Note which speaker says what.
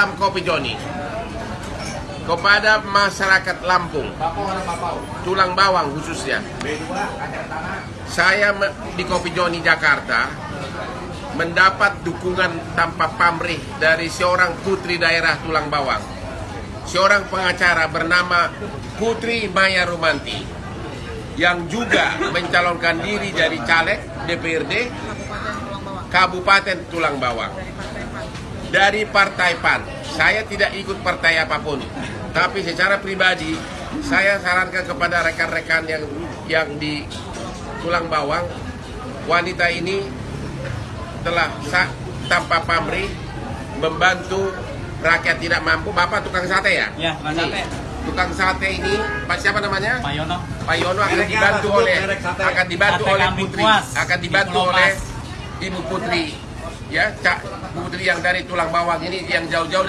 Speaker 1: Salam Kopi Joni. Kepada masyarakat Lampung, tulang bawang khususnya. Saya di Kopi Joni Jakarta mendapat dukungan tanpa pamrih dari seorang putri daerah tulang bawang, seorang pengacara bernama Putri Maya Rumanti yang juga mencalonkan diri dari caleg DPRD Kabupaten Tulang Bawang dari Partai PAN. Saya tidak ikut partai apa pun, tapi secara pribadi saya sarankan kepada rekan-rekan yang yang di Tulang Bawang, wanita ini telah tanpa pamrih membantu rakyat tidak mampu. Bapak tukang sate ya?
Speaker 2: Ya, tukang sate.
Speaker 1: Tukang sate ini, Pak siapa namanya?
Speaker 2: Pak Yono.
Speaker 1: Pak Yono akan dibantu oleh akan dibantu oleh Putri, akan
Speaker 2: di
Speaker 1: dibantu oleh. Ibu Putri, ya Cak Putri yang dari tulang bawang ini yang jauh-jauh